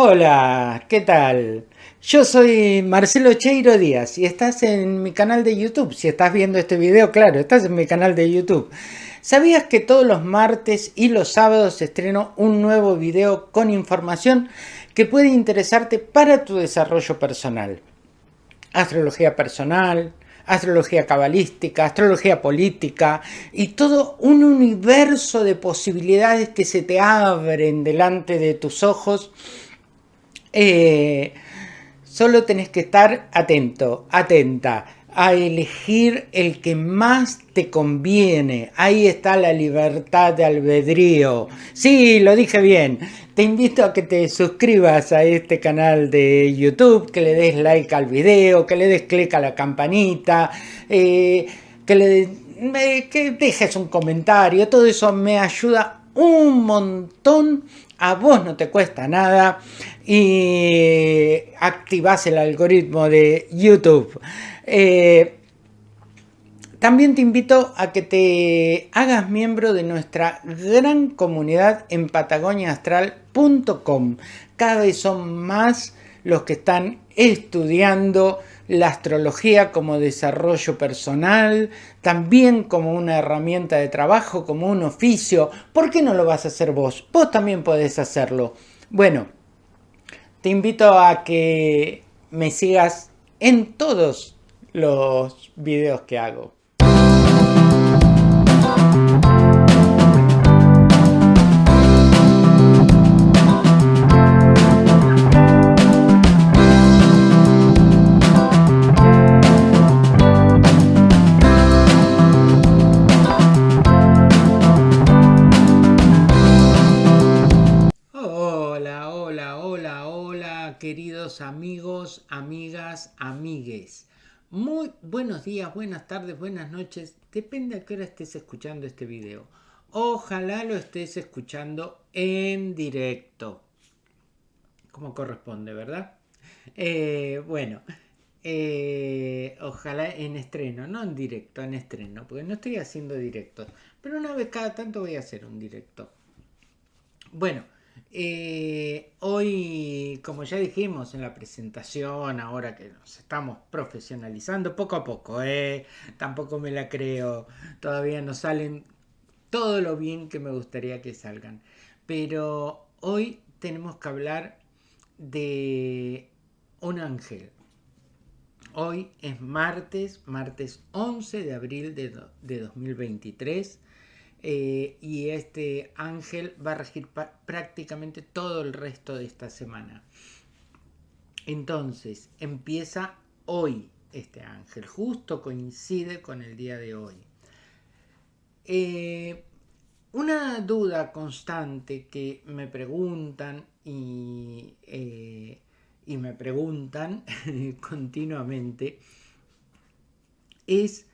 Hola, ¿qué tal? Yo soy Marcelo Cheiro Díaz y estás en mi canal de YouTube. Si estás viendo este video, claro, estás en mi canal de YouTube. ¿Sabías que todos los martes y los sábados estreno un nuevo video con información que puede interesarte para tu desarrollo personal? Astrología personal, astrología cabalística, astrología política y todo un universo de posibilidades que se te abren delante de tus ojos. Eh, solo tenés que estar atento, atenta a elegir el que más te conviene. Ahí está la libertad de albedrío. Sí, lo dije bien. Te invito a que te suscribas a este canal de YouTube, que le des like al video, que le des clic a la campanita, eh, que le que dejes un comentario. Todo eso me ayuda un montón. A vos no te cuesta nada y activas el algoritmo de YouTube. Eh, también te invito a que te hagas miembro de nuestra gran comunidad en patagoniaastral.com. Cada vez son más los que están estudiando la astrología como desarrollo personal, también como una herramienta de trabajo, como un oficio. ¿Por qué no lo vas a hacer vos? Vos también podés hacerlo. Bueno, te invito a que me sigas en todos los videos que hago. Queridos amigos, amigas, amigues. Muy buenos días, buenas tardes, buenas noches. Depende a qué hora estés escuchando este video. Ojalá lo estés escuchando en directo. Como corresponde, ¿verdad? Eh, bueno, eh, ojalá en estreno, no en directo, en estreno, porque no estoy haciendo directos. Pero una vez cada tanto voy a hacer un directo. Bueno. Eh, hoy, como ya dijimos en la presentación, ahora que nos estamos profesionalizando poco a poco, eh, tampoco me la creo, todavía no salen todo lo bien que me gustaría que salgan. Pero hoy tenemos que hablar de un ángel. Hoy es martes, martes 11 de abril de, de 2023 eh, y este ángel va a regir prácticamente todo el resto de esta semana. Entonces, empieza hoy este ángel, justo coincide con el día de hoy. Eh, una duda constante que me preguntan y, eh, y me preguntan continuamente es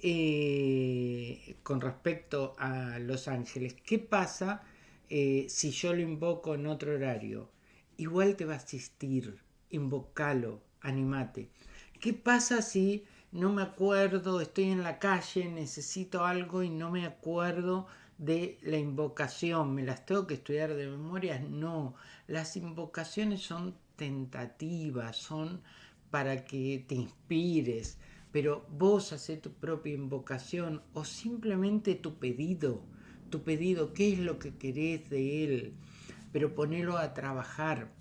eh, con respecto a Los Ángeles, ¿qué pasa eh, si yo lo invoco en otro horario? Igual te va a asistir, invocalo, animate. ¿Qué pasa si no me acuerdo, estoy en la calle, necesito algo y no me acuerdo de la invocación? ¿Me las tengo que estudiar de memoria? No, las invocaciones son tentativas, son para que te inspires, pero vos haces tu propia invocación o simplemente tu pedido, tu pedido, qué es lo que querés de él, pero ponelo a trabajar.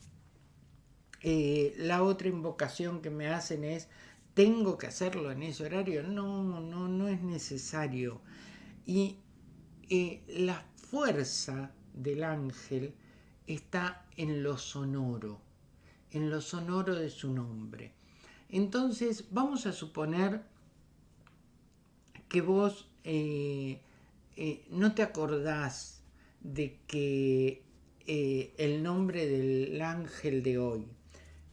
Eh, la otra invocación que me hacen es, ¿tengo que hacerlo en ese horario? No, no, no es necesario. Y eh, la fuerza del ángel está en lo sonoro, en lo sonoro de su nombre. Entonces, vamos a suponer que vos eh, eh, no te acordás de que eh, el nombre del ángel de hoy.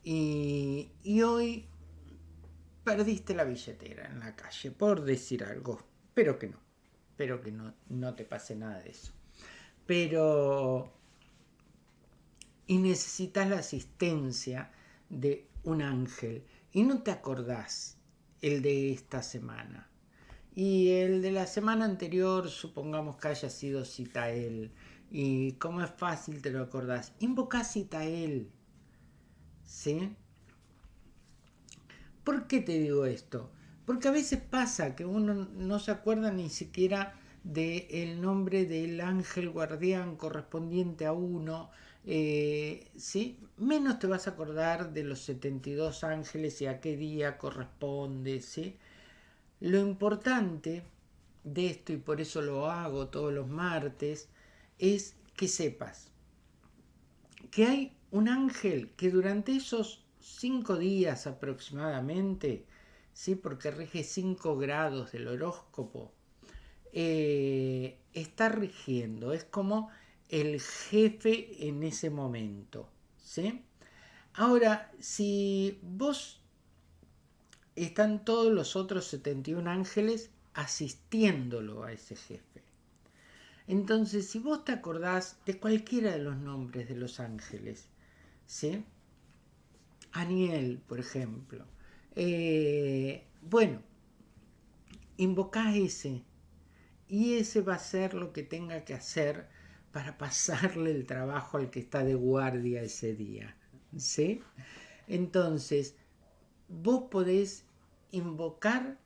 Y, hoy perdiste la billetera en la calle, por decir algo, pero que no, pero que no, no te pase nada de eso. Pero, y necesitas la asistencia de un ángel y no te acordás el de esta semana. Y el de la semana anterior, supongamos que haya sido Citael. Y como es fácil te lo acordás. Invoca Citael. ¿sí? ¿Por qué te digo esto? Porque a veces pasa que uno no se acuerda ni siquiera del nombre del ángel guardián correspondiente a uno, eh, ¿sí? menos te vas a acordar de los 72 ángeles y a qué día corresponde. ¿sí? Lo importante de esto, y por eso lo hago todos los martes, es que sepas que hay un ángel que durante esos cinco días aproximadamente, ¿sí? porque rige 5 grados del horóscopo, eh, está rigiendo, es como el jefe en ese momento. ¿sí? Ahora, si vos están todos los otros 71 ángeles asistiéndolo a ese jefe. Entonces, si vos te acordás de cualquiera de los nombres de los ángeles, ¿sí? Aniel, por ejemplo. Eh, bueno, invocá ese y ese va a ser lo que tenga que hacer para pasarle el trabajo al que está de guardia ese día. ¿Sí? Entonces, vos podés invocar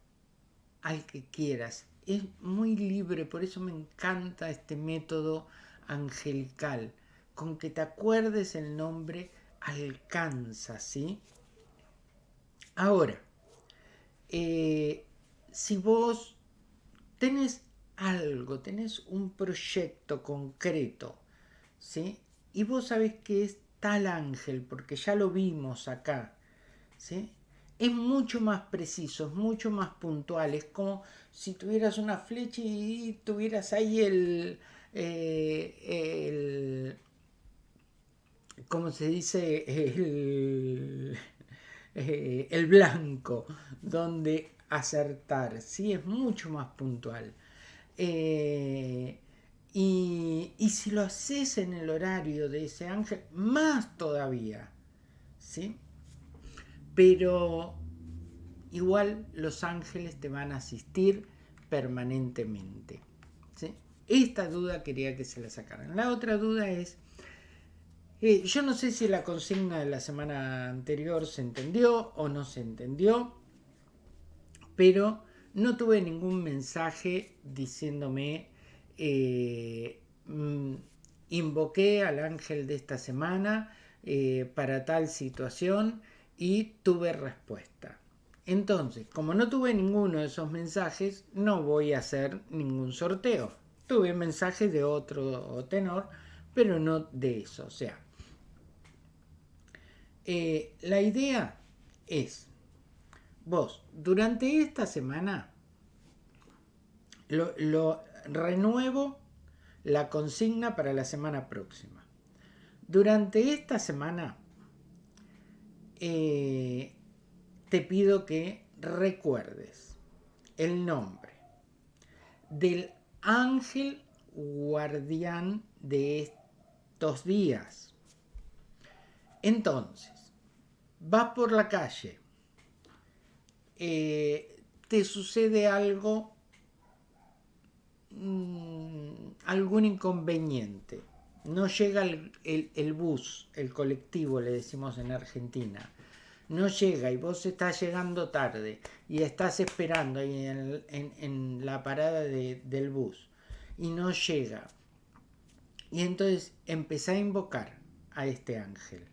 al que quieras. Es muy libre, por eso me encanta este método angelical. Con que te acuerdes el nombre alcanza, ¿sí? Ahora, eh, si vos tenés algo, tenés un proyecto concreto, ¿sí? Y vos sabés que es tal ángel, porque ya lo vimos acá, ¿sí? Es mucho más preciso, es mucho más puntual, es como si tuvieras una flecha y tuvieras ahí el, eh, el ¿cómo se dice? El, eh, el blanco, donde acertar, ¿sí? Es mucho más puntual. Eh, y, si lo haces en el horario de ese ángel, más todavía. ¿sí? Pero igual los ángeles te van a asistir permanentemente. ¿sí? Esta duda quería que se la sacaran. La otra duda es, eh, yo no sé si la consigna de la semana anterior se entendió o no se entendió, pero no tuve ningún mensaje diciéndome, eh, mm, invoqué al ángel de esta semana eh, para tal situación y tuve respuesta. Entonces, como no tuve ninguno de esos mensajes, no voy a hacer ningún sorteo. Tuve mensajes de otro tenor, pero no de eso. O sea, eh, la idea es vos, durante esta semana, lo, renuevo la consigna para la semana próxima. Durante esta semana, eh, te pido que recuerdes el nombre del ángel guardián de estos días. Entonces, vas por la calle, eh, te sucede algo, mm, algún inconveniente. No llega el, bus, el colectivo, le decimos en Argentina. No llega y vos estás llegando tarde y estás esperando ahí en, la parada del bus y no llega. Y entonces empezá a invocar a este ángel.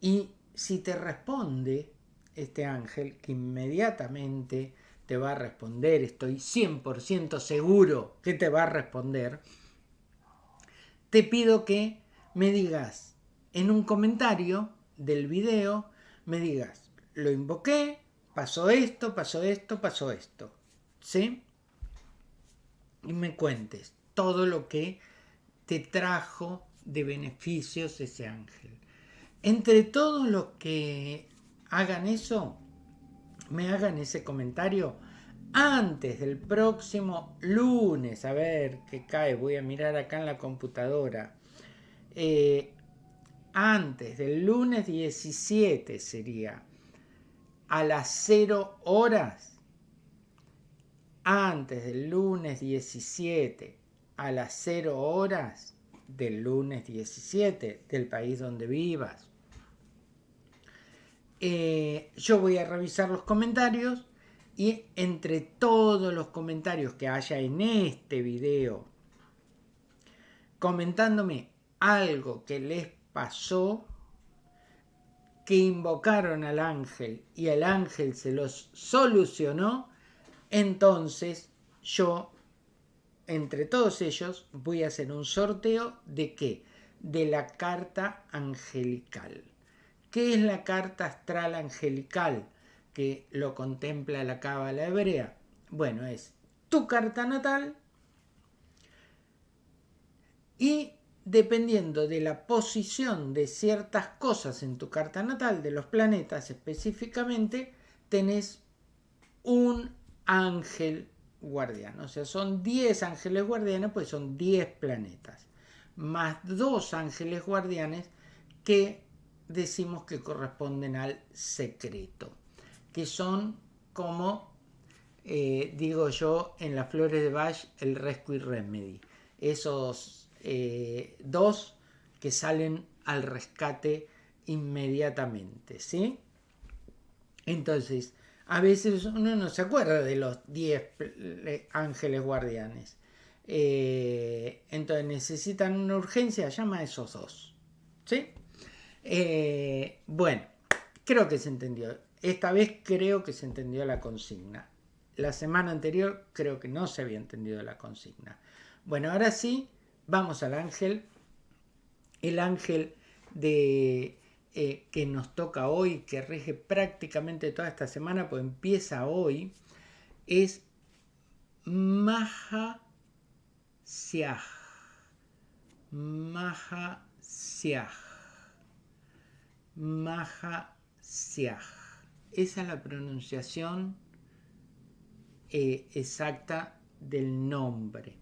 Y si te responde, este ángel que inmediatamente te va a responder, estoy 100% seguro que te va a responder, te pido que me digas en un comentario del video, me digas, lo invoqué, pasó esto, pasó esto, pasó esto, ¿sí? Y me cuentes todo lo que te trajo de beneficios ese ángel. Entre todos los que hagan eso, me hagan ese comentario antes del próximo lunes, a ver qué cae, voy a mirar acá en la computadora, eh, antes del lunes 17 sería, a las 0 horas, antes del lunes 17 a las 0 horas del lunes 17 del país donde vivas, eh, yo voy a revisar los comentarios y entre todos los comentarios que haya en este video comentándome algo que les pasó, que invocaron al ángel y el ángel se los solucionó, entonces yo, entre todos ellos, voy a hacer un sorteo de qué? De la carta angelical. ¿Qué es la carta astral angelical que lo contempla la cábala hebrea? Bueno, es tu carta natal y dependiendo de la posición de ciertas cosas en tu carta natal, de los planetas específicamente, tenés un ángel guardián. O sea, son 10 ángeles guardianes, pues son 10 planetas. Más dos ángeles guardianes que decimos que corresponden al secreto, que son como, eh, digo yo, en las flores de Bach, el Rescue Remedy. Esos eh, dos que salen al rescate inmediatamente, ¿sí? Entonces, a veces uno no se acuerda de los 10 ángeles guardianes. Eh, entonces necesitan una urgencia, llama a esos dos. ¿Sí? Eh, bueno, creo que se entendió. Esta vez creo que se entendió la consigna. La semana anterior creo que no se había entendido la consigna. Bueno, ahora sí, vamos al ángel. El ángel de, eh, que nos toca hoy, que rige prácticamente toda esta semana, pues empieza hoy, es Maha Siah. Maha. Mahasiah. Esa es la pronunciación eh, exacta del nombre.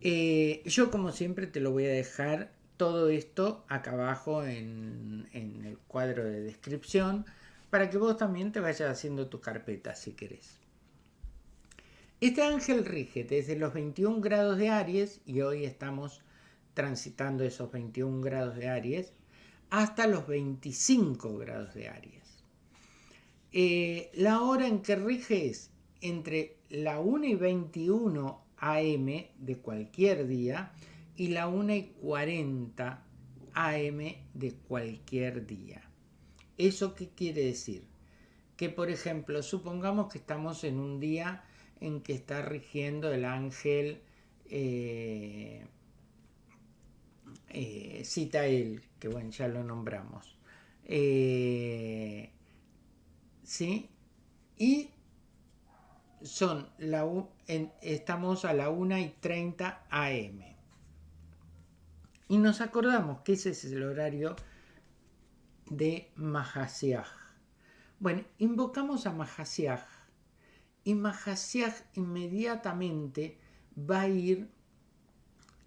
Eh, yo como siempre te lo voy a dejar todo esto acá abajo en, en, el cuadro de descripción para que vos también te vayas haciendo tu carpeta si querés. Este ángel rige desde los 21 grados de Aries y hoy estamos transitando esos 21 grados de Aries hasta los 25 grados de Aries. Eh, la hora en que rige es entre la 1 y 21 AM de cualquier día y la 1 y 40 AM de cualquier día. ¿Eso qué quiere decir? Que por ejemplo, supongamos que estamos en un día en que está rigiendo el ángel eh, eh, cita él, que bueno, ya lo nombramos. Eh, ¿Sí? Y son la, estamos a la 1 y 30 AM. Y nos acordamos que ese es el horario de Mahasiaj. Bueno, invocamos a Mahasiaj y Mahasiaj inmediatamente va a ir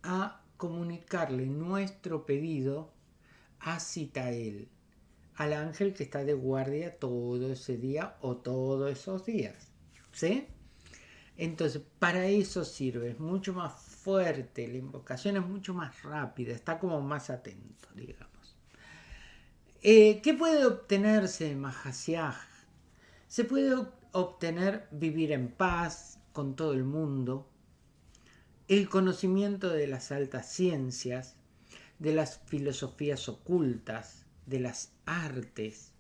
a comunicarle nuestro pedido a Citael, al ángel que está de guardia todo ese día o todos esos días. ¿Sí? Entonces, para eso sirve, es mucho más fuerte, la invocación es mucho más rápida, está como más atento, digamos. Eh, ¿Qué puede obtenerse de Mahasiaj? Se puede obtener vivir en paz con todo el mundo, el conocimiento de las altas ciencias, de las filosofías ocultas, de las artes,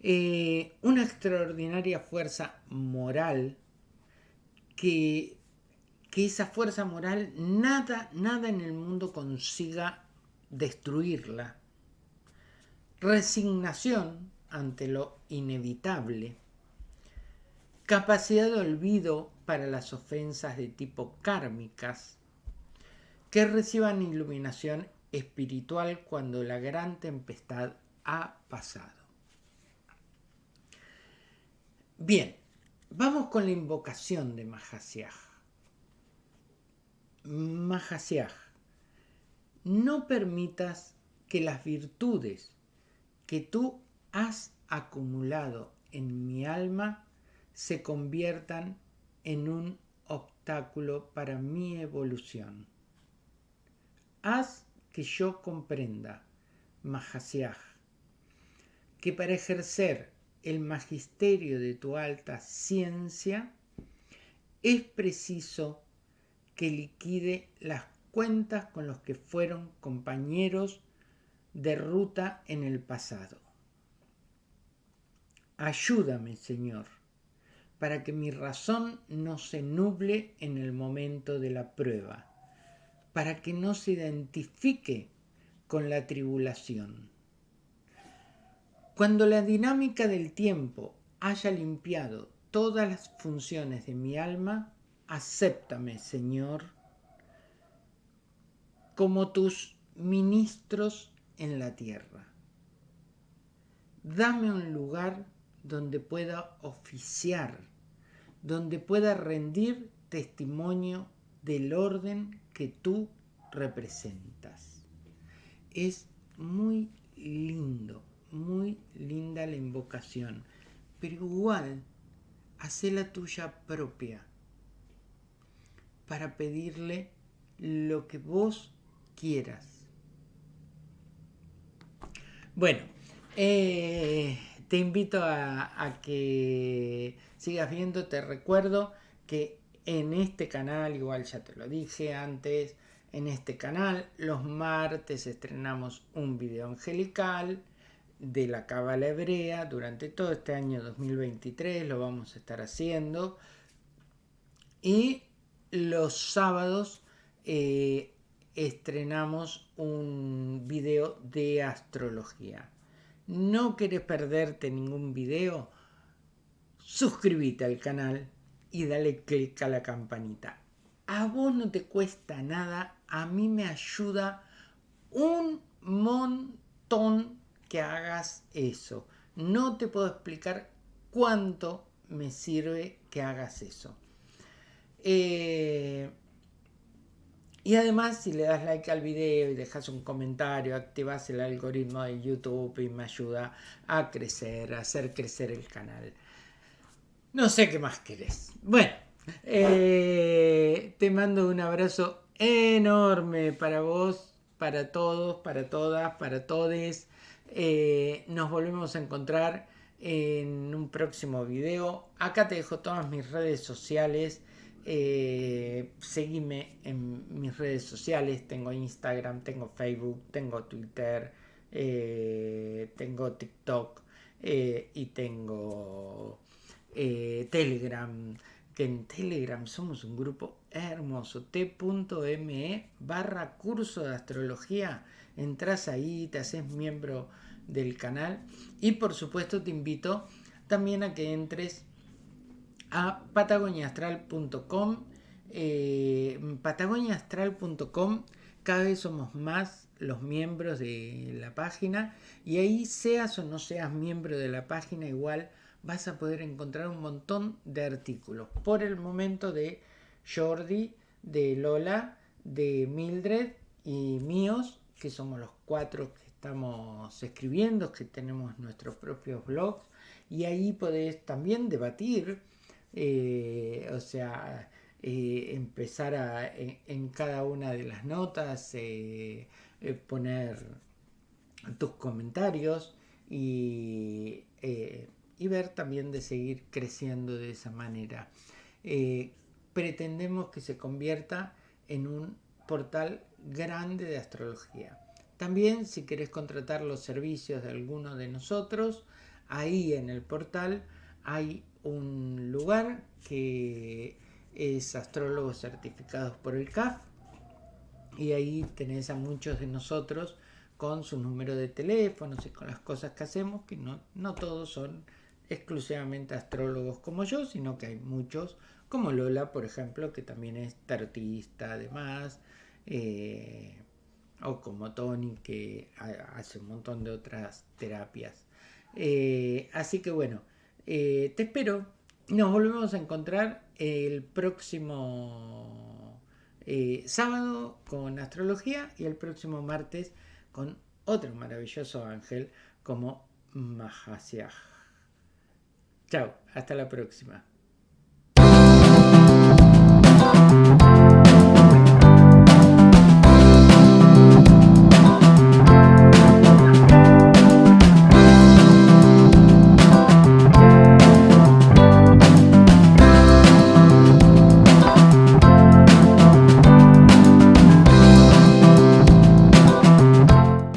eh, una extraordinaria fuerza moral que, que esa fuerza moral nada, nada en el mundo consiga destruirla. Resignación ante lo inevitable. Capacidad de olvido para las ofensas de tipo kármicas, que reciban iluminación espiritual cuando la gran tempestad ha pasado. Bien, vamos con la invocación de Mahasiaj. Mahasiaj, no permitas que las virtudes que tú has acumulado en mi alma se conviertan en un obstáculo para mi evolución. Haz que yo comprenda Mahasiaj, que para ejercer el magisterio de tu alta ciencia es preciso que liquide las cuentas con los que fueron compañeros de ruta en el pasado. Ayúdame, Señor, para que mi razón no se nuble en el momento de la prueba, para que no se identifique con la tribulación. Cuando la dinámica del tiempo haya limpiado todas las funciones de mi alma, acéptame, Señor, como tus ministros en la tierra. Dame un lugar donde pueda oficiar, donde pueda rendir testimonio del orden que tú representas. Es muy lindo, muy linda la invocación, pero igual hace la tuya propia para pedirle lo que vos quieras. Bueno, eh, te invito a, que sigas viendo, te recuerdo que en este canal, igual ya te lo dije antes, en este canal los martes estrenamos un video angelical de la cábala hebrea durante todo este año 2023 lo vamos a estar haciendo. Y los sábados eh, estrenamos un video de astrología no querés perderte ningún video, suscríbete al canal y dale click a la campanita. A vos no te cuesta nada, a mí me ayuda un montón que hagas eso. No te puedo explicar cuánto me sirve que hagas eso. Eh, y además, si le das like al video y dejas un comentario, activas el algoritmo de YouTube y me ayuda a crecer, a hacer crecer el canal. No sé qué más querés. Bueno, eh, te mando un abrazo enorme para vos, para todos, para todas, para todes. Eh, nos volvemos a encontrar en un próximo video. Acá te dejo todas mis redes sociales. Eh, seguime en mis redes sociales, tengo Instagram, tengo Facebook, tengo Twitter, eh, tengo TikTok eh, y tengo Telegram, que en Telegram somos un grupo hermoso, t.me barra curso de astrología, entras ahí, te haces miembro del canal. Y por supuesto te invito también a que entres a patagoniaastral.com. Eh, patagoniaastral.com cada vez somos más los miembros de la página y ahí seas o no seas miembro de la página igual vas a poder encontrar un montón de artículos por el momento de Jordi, de Lola, de Mildred y míos que somos los cuatro que estamos escribiendo, que tenemos nuestros propios blogs y ahí podés también debatir eh, o sea, eh, empezar a, en, cada una de las notas eh, poner tus comentarios y, y, ver también de seguir creciendo de esa manera. pretendemos que se convierta en un portal grande de astrología. También si querés contratar los servicios de alguno de nosotros, ahí en el portal hay un lugar que es astrólogos certificados por el CAF y ahí tenés a muchos de nosotros con su número de teléfonos y con las cosas que hacemos, que no, no todos son exclusivamente astrólogos como yo, sino que hay muchos, como Lola, por ejemplo, que también es tarotista además, eh, o como Tony, que hace un montón de otras terapias. Eh, así que bueno, eh, te espero. Nos volvemos a encontrar el próximo eh, sábado con astrología y el próximo martes con otro maravilloso ángel como Mahasiah. Chao, hasta la próxima.